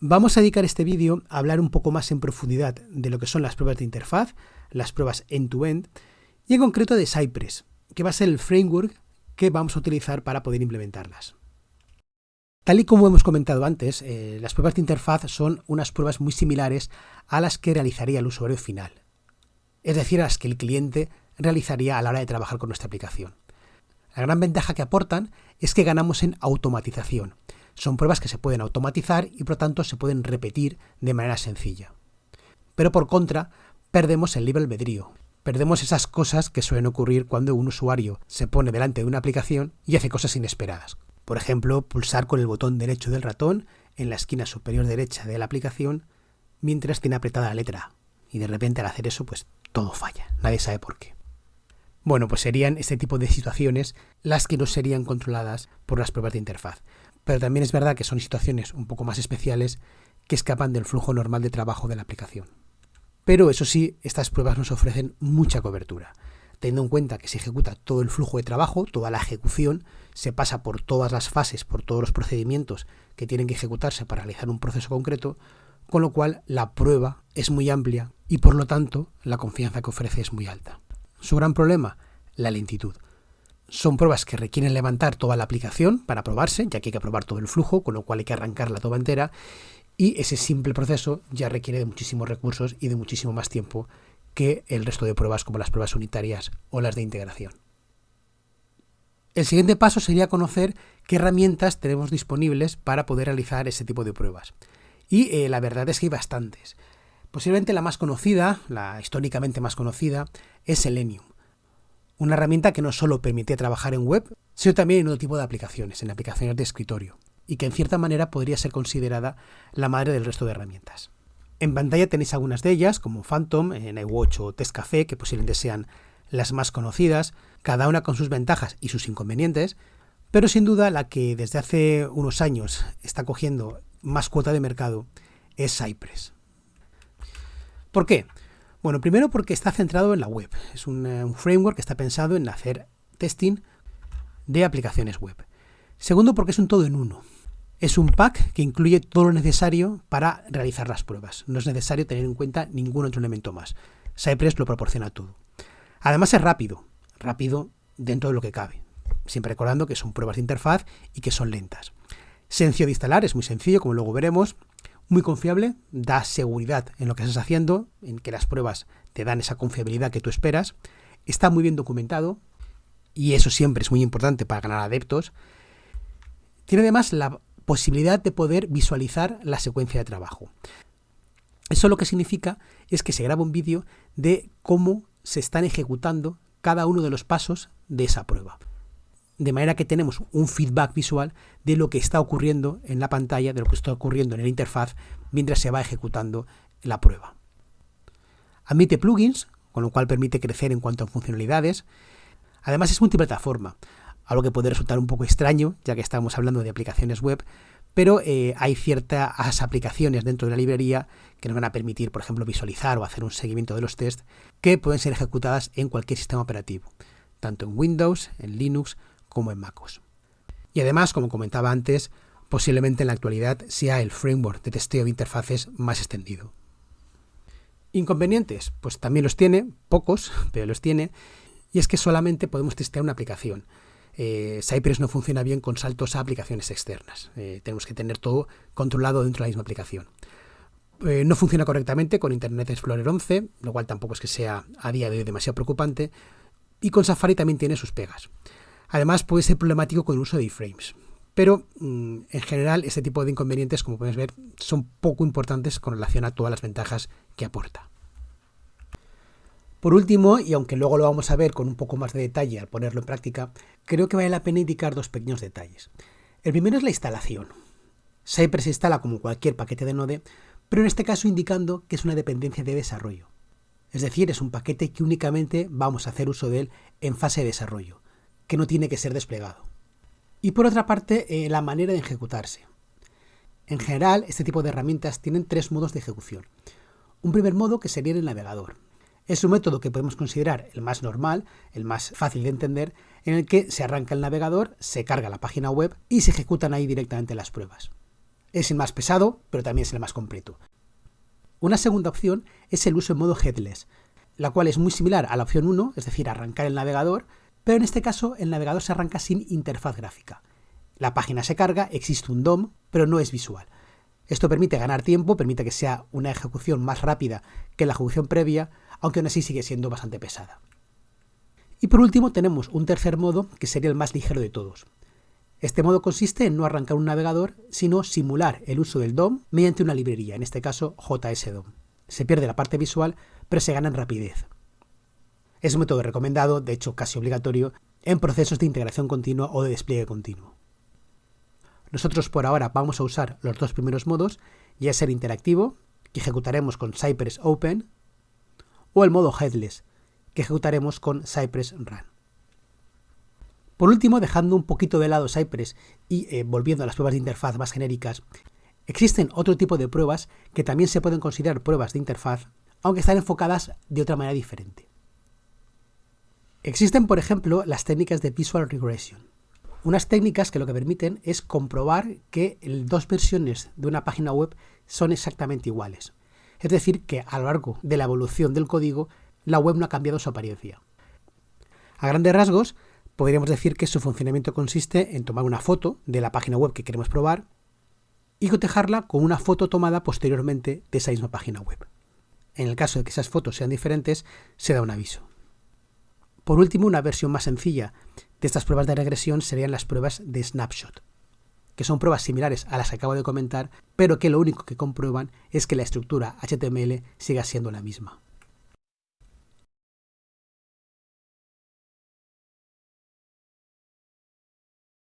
Vamos a dedicar este vídeo a hablar un poco más en profundidad de lo que son las pruebas de interfaz, las pruebas end-to-end, y en concreto de Cypress, que va a ser el framework que vamos a utilizar para poder implementarlas. Tal y como hemos comentado antes, eh, las pruebas de interfaz son unas pruebas muy similares a las que realizaría el usuario final, es decir, a las que el cliente realizaría a la hora de trabajar con nuestra aplicación. La gran ventaja que aportan es que ganamos en automatización, son pruebas que se pueden automatizar y por tanto se pueden repetir de manera sencilla. Pero por contra, perdemos el libre albedrío. Perdemos esas cosas que suelen ocurrir cuando un usuario se pone delante de una aplicación y hace cosas inesperadas. Por ejemplo, pulsar con el botón derecho del ratón en la esquina superior derecha de la aplicación mientras tiene apretada la letra. Y de repente al hacer eso, pues todo falla. Nadie sabe por qué. Bueno, pues serían este tipo de situaciones las que no serían controladas por las pruebas de interfaz pero también es verdad que son situaciones un poco más especiales que escapan del flujo normal de trabajo de la aplicación. Pero eso sí, estas pruebas nos ofrecen mucha cobertura, teniendo en cuenta que se ejecuta todo el flujo de trabajo, toda la ejecución, se pasa por todas las fases, por todos los procedimientos que tienen que ejecutarse para realizar un proceso concreto, con lo cual la prueba es muy amplia y por lo tanto la confianza que ofrece es muy alta. Su gran problema, la lentitud. Son pruebas que requieren levantar toda la aplicación para probarse, ya que hay que probar todo el flujo, con lo cual hay que arrancarla toda entera, y ese simple proceso ya requiere de muchísimos recursos y de muchísimo más tiempo que el resto de pruebas como las pruebas unitarias o las de integración. El siguiente paso sería conocer qué herramientas tenemos disponibles para poder realizar ese tipo de pruebas. Y eh, la verdad es que hay bastantes. Posiblemente la más conocida, la históricamente más conocida, es Selenium. Una herramienta que no solo permite trabajar en web, sino también en otro tipo de aplicaciones, en aplicaciones de escritorio, y que en cierta manera podría ser considerada la madre del resto de herramientas. En pantalla tenéis algunas de ellas, como Phantom, iWatch o Café, que posiblemente sean las más conocidas, cada una con sus ventajas y sus inconvenientes, pero sin duda la que desde hace unos años está cogiendo más cuota de mercado es Cypress. ¿Por qué? Bueno, primero porque está centrado en la web. Es un, eh, framework que está pensado en hacer testing de aplicaciones web. Segundo porque es un todo en uno. Es un pack que incluye todo lo necesario para realizar las pruebas. No es necesario tener en cuenta ningún otro elemento más. Cypress lo proporciona todo. Además es rápido, rápido dentro de lo que cabe. Siempre recordando que son pruebas de interfaz y que son lentas. Sencillo de instalar, es muy sencillo, como luego veremos muy confiable, da seguridad en lo que estás haciendo, en que las pruebas te dan esa confiabilidad que tú esperas, está muy bien documentado, y eso siempre es muy importante para ganar adeptos, tiene además la posibilidad de poder visualizar la secuencia de trabajo. Eso lo que significa es que se graba un vídeo de cómo se están ejecutando cada uno de los pasos de esa prueba de manera que tenemos un feedback visual de lo que está ocurriendo en la pantalla, de lo que está ocurriendo en la interfaz mientras se va ejecutando la prueba. Admite plugins, con lo cual permite crecer en cuanto a funcionalidades. Además es multiplataforma, algo que puede resultar un poco extraño, ya que estamos hablando de aplicaciones web, pero eh, hay ciertas aplicaciones dentro de la librería que nos van a permitir, por ejemplo, visualizar o hacer un seguimiento de los tests que pueden ser ejecutadas en cualquier sistema operativo, tanto en Windows, en Linux como en MacOS. Y además, como comentaba antes, posiblemente en la actualidad sea el framework de testeo de interfaces más extendido. Inconvenientes, pues también los tiene, pocos, pero los tiene, y es que solamente podemos testear una aplicación. Eh, Cypress no funciona bien con saltos a aplicaciones externas. Eh, tenemos que tener todo controlado dentro de la misma aplicación. Eh, no funciona correctamente con Internet Explorer 11, lo cual tampoco es que sea a día de hoy demasiado preocupante, y con Safari también tiene sus pegas. Además puede ser problemático con el uso de iframes. Pero mm, en general este tipo de inconvenientes, como puedes ver, son poco importantes con relación a todas las ventajas que aporta. Por último, y aunque luego lo vamos a ver con un poco más de detalle al ponerlo en práctica, creo que vale la pena indicar dos pequeños detalles. El primero es la instalación. Cypress se instala como cualquier paquete de Node, pero en este caso indicando que es una dependencia de desarrollo. Es decir, es un paquete que únicamente vamos a hacer uso de él en fase de desarrollo que no tiene que ser desplegado. Y por otra parte, eh, la manera de ejecutarse. En general, este tipo de herramientas tienen tres modos de ejecución. Un primer modo que sería el navegador. Es un método que podemos considerar el más normal, el más fácil de entender, en el que se arranca el navegador, se carga la página web y se ejecutan ahí directamente las pruebas. Es el más pesado, pero también es el más completo. Una segunda opción es el uso en modo headless, la cual es muy similar a la opción 1, es decir, arrancar el navegador, pero en este caso el navegador se arranca sin interfaz gráfica. La página se carga, existe un DOM, pero no es visual. Esto permite ganar tiempo, permite que sea una ejecución más rápida que la ejecución previa, aunque aún así sigue siendo bastante pesada. Y por último tenemos un tercer modo que sería el más ligero de todos. Este modo consiste en no arrancar un navegador, sino simular el uso del DOM mediante una librería, en este caso JSDOM. Se pierde la parte visual, pero se gana en rapidez. Es un método recomendado, de hecho casi obligatorio, en procesos de integración continua o de despliegue continuo. Nosotros por ahora vamos a usar los dos primeros modos, ya el interactivo, que ejecutaremos con Cypress Open, o el modo headless, que ejecutaremos con Cypress Run. Por último, dejando un poquito de lado Cypress y eh, volviendo a las pruebas de interfaz más genéricas, existen otro tipo de pruebas que también se pueden considerar pruebas de interfaz, aunque están enfocadas de otra manera diferente. Existen, por ejemplo, las técnicas de Visual Regression. Unas técnicas que lo que permiten es comprobar que dos versiones de una página web son exactamente iguales. Es decir, que a lo largo de la evolución del código, la web no ha cambiado su apariencia. A grandes rasgos, podríamos decir que su funcionamiento consiste en tomar una foto de la página web que queremos probar y cotejarla con una foto tomada posteriormente de esa misma página web. En el caso de que esas fotos sean diferentes, se da un aviso. Por último, una versión más sencilla de estas pruebas de regresión serían las pruebas de snapshot, que son pruebas similares a las que acabo de comentar, pero que lo único que comprueban es que la estructura HTML siga siendo la misma.